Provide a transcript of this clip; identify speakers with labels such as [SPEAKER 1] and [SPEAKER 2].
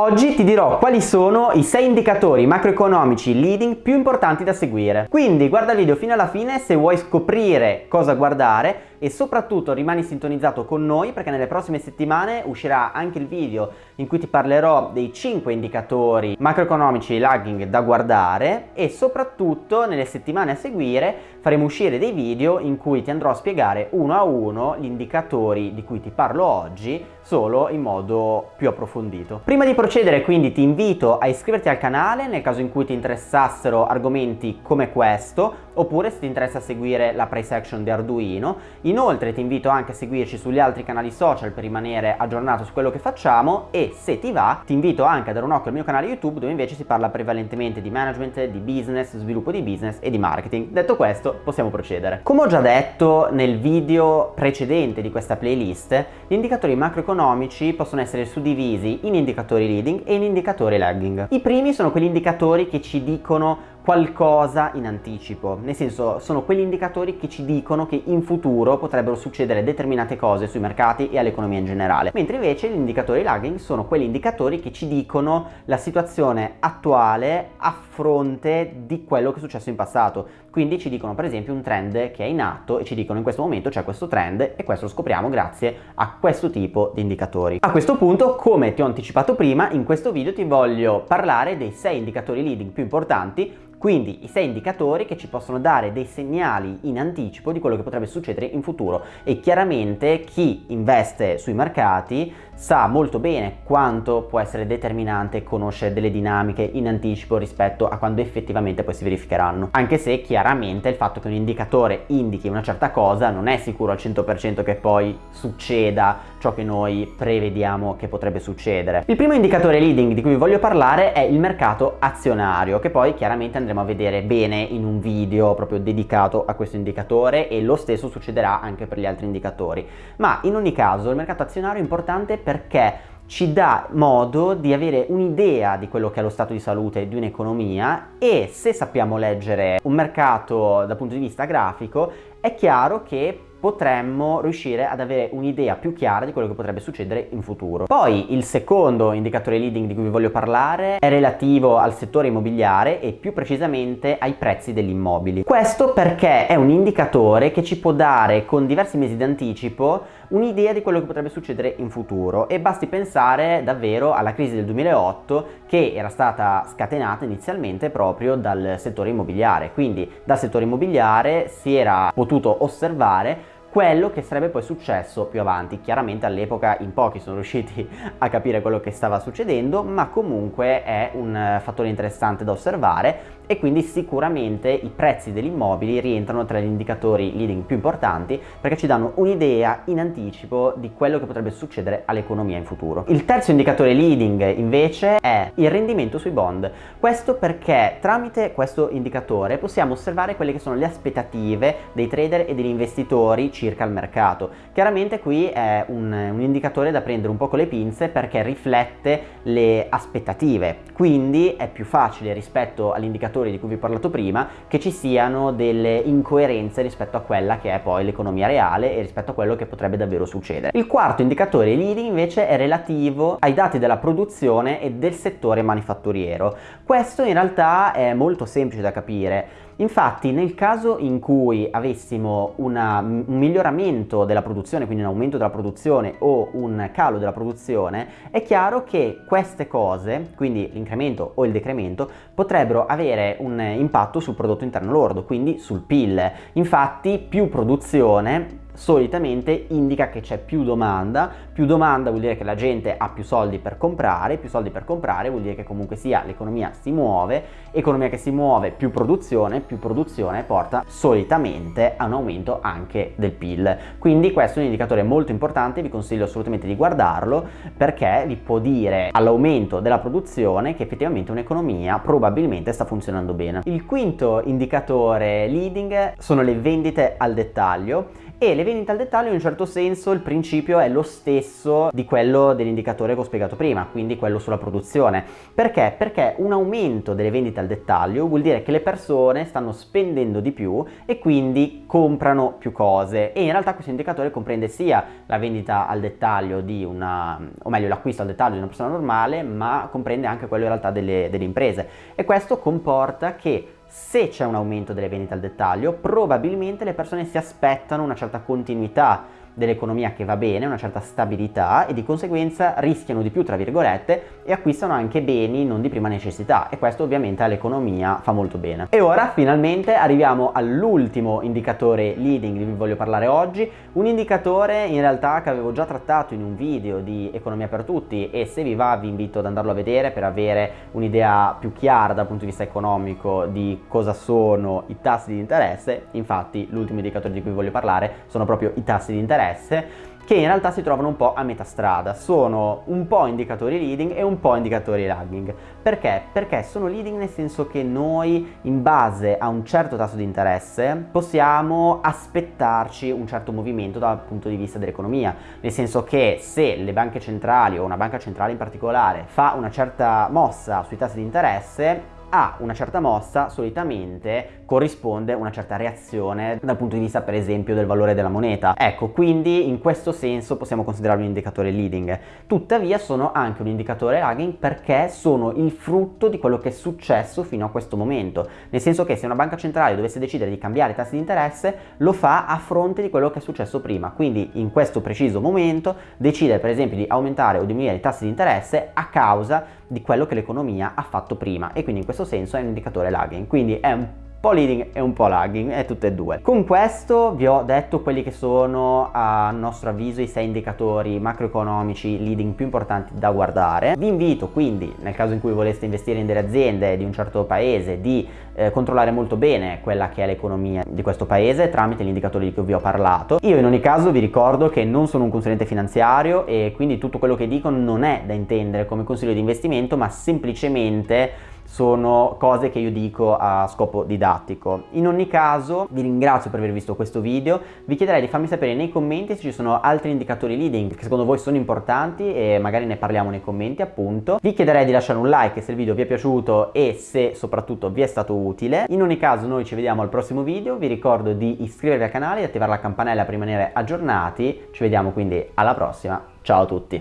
[SPEAKER 1] Oggi ti dirò quali sono i 6 indicatori macroeconomici leading più importanti da seguire. Quindi guarda il video fino alla fine se vuoi scoprire cosa guardare e soprattutto rimani sintonizzato con noi perché nelle prossime settimane uscirà anche il video in cui ti parlerò dei 5 indicatori macroeconomici lagging da guardare e soprattutto nelle settimane a seguire faremo uscire dei video in cui ti andrò a spiegare uno a uno gli indicatori di cui ti parlo oggi solo in modo più approfondito. Prima di procedere quindi ti invito a iscriverti al canale nel caso in cui ti interessassero argomenti come questo oppure se ti interessa seguire la price action di Arduino. Inoltre ti invito anche a seguirci sugli altri canali social per rimanere aggiornato su quello che facciamo e se ti va ti invito anche a dare un occhio al mio canale YouTube dove invece si parla prevalentemente di management, di business, sviluppo di business e di marketing. Detto questo possiamo procedere. Come ho già detto nel video precedente di questa playlist, gli indicatori macroeconomici possono essere suddivisi in indicatori leading e in indicatori lagging. I primi sono quegli indicatori che ci dicono qualcosa in anticipo, nel senso sono quegli indicatori che ci dicono che in futuro potrebbero succedere determinate cose sui mercati e all'economia in generale, mentre invece gli indicatori lagging sono quegli indicatori che ci dicono la situazione attuale a fronte di quello che è successo in passato, quindi ci dicono per esempio un trend che è in atto e ci dicono in questo momento c'è questo trend e questo lo scopriamo grazie a questo tipo di indicatori. A questo punto, come ti ho anticipato prima, in questo video ti voglio parlare dei 6 indicatori leading più importanti quindi i sei indicatori che ci possono dare dei segnali in anticipo di quello che potrebbe succedere in futuro e chiaramente chi investe sui mercati sa molto bene quanto può essere determinante conoscere delle dinamiche in anticipo rispetto a quando effettivamente poi si verificheranno. Anche se chiaramente il fatto che un indicatore indichi una certa cosa non è sicuro al 100% che poi succeda ciò che noi prevediamo che potrebbe succedere. Il primo indicatore leading di cui vi voglio parlare è il mercato azionario che poi chiaramente andremo a vedere bene in un video proprio dedicato a questo indicatore e lo stesso succederà anche per gli altri indicatori. Ma in ogni caso il mercato azionario è importante perché ci dà modo di avere un'idea di quello che è lo stato di salute di un'economia e se sappiamo leggere un mercato dal punto di vista grafico è chiaro che potremmo riuscire ad avere un'idea più chiara di quello che potrebbe succedere in futuro. Poi il secondo indicatore leading di cui vi voglio parlare è relativo al settore immobiliare e più precisamente ai prezzi degli immobili. Questo perché è un indicatore che ci può dare con diversi mesi d'anticipo un'idea di quello che potrebbe succedere in futuro e basti pensare davvero alla crisi del 2008 che era stata scatenata inizialmente proprio dal settore immobiliare quindi dal settore immobiliare si era potuto osservare quello che sarebbe poi successo più avanti. Chiaramente all'epoca in pochi sono riusciti a capire quello che stava succedendo, ma comunque è un fattore interessante da osservare e quindi sicuramente i prezzi degli immobili rientrano tra gli indicatori leading più importanti perché ci danno un'idea in anticipo di quello che potrebbe succedere all'economia in futuro. Il terzo indicatore leading invece è il rendimento sui bond. Questo perché tramite questo indicatore possiamo osservare quelle che sono le aspettative dei trader e degli investitori circa il mercato. Chiaramente qui è un, un indicatore da prendere un po' con le pinze perché riflette le aspettative, quindi è più facile rispetto all'indicatore di cui vi ho parlato prima che ci siano delle incoerenze rispetto a quella che è poi l'economia reale e rispetto a quello che potrebbe davvero succedere. Il quarto indicatore leading invece è relativo ai dati della produzione e del settore manifatturiero. Questo in realtà è molto semplice da capire Infatti nel caso in cui avessimo una, un miglioramento della produzione, quindi un aumento della produzione o un calo della produzione, è chiaro che queste cose, quindi l'incremento o il decremento, potrebbero avere un impatto sul prodotto interno lordo, quindi sul PIL. Infatti più produzione solitamente indica che c'è più domanda, più domanda vuol dire che la gente ha più soldi per comprare, più soldi per comprare vuol dire che comunque sia l'economia si muove, economia che si muove, più produzione, più produzione porta solitamente a un aumento anche del PIL. Quindi questo è un indicatore molto importante, vi consiglio assolutamente di guardarlo perché vi può dire all'aumento della produzione che effettivamente un'economia probabilmente sta funzionando bene. Il quinto indicatore leading sono le vendite al dettaglio e le vendite al dettaglio in un certo senso il principio è lo stesso di quello dell'indicatore che ho spiegato prima, quindi quello sulla produzione. Perché? Perché un aumento delle vendite al dettaglio vuol dire che le persone stanno spendendo di più e quindi comprano più cose e in realtà questo indicatore comprende sia la vendita al dettaglio di una, o meglio l'acquisto al dettaglio di una persona normale, ma comprende anche quello in realtà delle, delle imprese e questo comporta che se c'è un aumento delle vendite al dettaglio, probabilmente le persone si aspettano una certa continuità dell'economia che va bene, una certa stabilità e di conseguenza rischiano di più tra virgolette e acquistano anche beni non di prima necessità. E questo ovviamente all'economia fa molto bene. E ora finalmente arriviamo all'ultimo indicatore leading di cui voglio parlare oggi, un indicatore in realtà che avevo già trattato in un video di economia per tutti e se vi va vi invito ad andarlo a vedere per avere un'idea più chiara dal punto di vista economico di cosa sono i tassi di interesse, infatti l'ultimo indicatore di cui voglio parlare sono proprio i tassi di interesse interesse che in realtà si trovano un po' a metà strada, sono un po' indicatori leading e un po' indicatori lagging. Perché? Perché sono leading nel senso che noi in base a un certo tasso di interesse possiamo aspettarci un certo movimento dal punto di vista dell'economia, nel senso che se le banche centrali o una banca centrale in particolare fa una certa mossa sui tassi di interesse a una certa mossa solitamente corrisponde una certa reazione dal punto di vista per esempio del valore della moneta. Ecco, quindi in questo senso possiamo considerarlo un indicatore leading. Tuttavia sono anche un indicatore lagging perché sono il frutto di quello che è successo fino a questo momento. Nel senso che se una banca centrale dovesse decidere di cambiare i tassi di interesse, lo fa a fronte di quello che è successo prima. Quindi in questo preciso momento decide per esempio di aumentare o diminuire i tassi di interesse a causa di quello che l'economia ha fatto prima e quindi in questo senso è un indicatore lagging, quindi è un po' leading e un po' lagging, è tutte e due. Con questo vi ho detto quelli che sono a nostro avviso i sei indicatori macroeconomici leading più importanti da guardare. Vi invito quindi, nel caso in cui voleste investire in delle aziende di un certo paese, di eh, controllare molto bene quella che è l'economia di questo paese tramite gli indicatori di cui vi ho parlato. Io in ogni caso vi ricordo che non sono un consulente finanziario e quindi tutto quello che dico non è da intendere come consiglio di investimento, ma semplicemente sono cose che io dico a scopo didattico. In ogni caso vi ringrazio per aver visto questo video, vi chiederei di farmi sapere nei commenti se ci sono altri indicatori leading che secondo voi sono importanti e magari ne parliamo nei commenti appunto. Vi chiederei di lasciare un like se il video vi è piaciuto e se soprattutto vi è stato utile. In ogni caso noi ci vediamo al prossimo video, vi ricordo di iscrivervi al canale e attivare la campanella per rimanere aggiornati, ci vediamo quindi alla prossima, ciao a tutti!